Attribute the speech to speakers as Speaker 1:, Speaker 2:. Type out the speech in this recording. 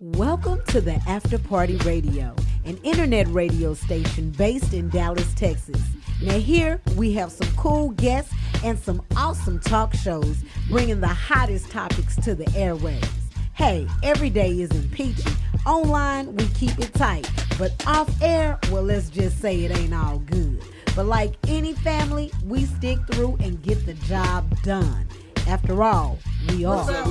Speaker 1: Welcome to the After Party Radio, an internet radio station based in Dallas, Texas. Now, here we have some cool guests and some awesome talk shows bringing the hottest topics to the airwaves. Hey, every day isn't peachy. Online, we keep it tight. But off air, well, let's just say it ain't all good. But like any family, we stick through and get the job done. After all, we are.
Speaker 2: What's up